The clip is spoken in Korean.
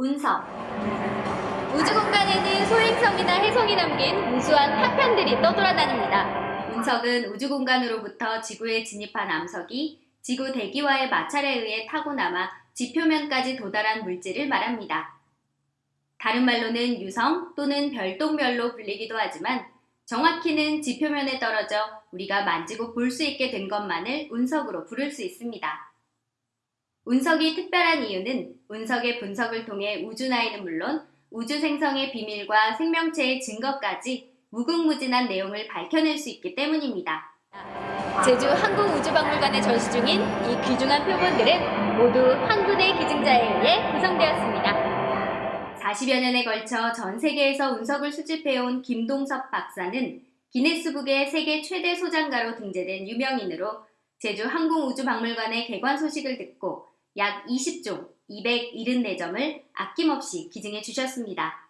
운석 우주 공간에는 소행성이나 해성이 담긴 우수한 파편들이 떠돌아다닙니다. 운석은 우주 공간으로부터 지구에 진입한 암석이 지구 대기와의 마찰에 의해 타고 남아 지표면까지 도달한 물질을 말합니다. 다른 말로는 유성 또는 별똥별로 불리기도 하지만 정확히는 지표면에 떨어져 우리가 만지고 볼 수 있게 된 것만을 운석으로 부를 수 있습니다. 운석이 특별한 이유는 운석의 분석을 통해 우주나이는 물론 우주 생성의 비밀과 생명체의 증거까지 무궁무진한 내용을 밝혀낼 수 있기 때문입니다. 제주 항공우주박물관에 전시 중인 이 귀중한 표본들은 모두 한 분의 기증자에 의해 구성되었습니다. 40여 년에 걸쳐 전 세계에서 운석을 수집해온 김동섭 박사는 기네스북의 세계 최대 소장가로 등재된 유명인으로 제주 항공우주박물관의 개관 소식을 듣고 약 20종 274점을 아낌없이 기증해 주셨습니다.